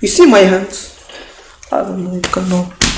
You see my hands? I don't know, it cannot.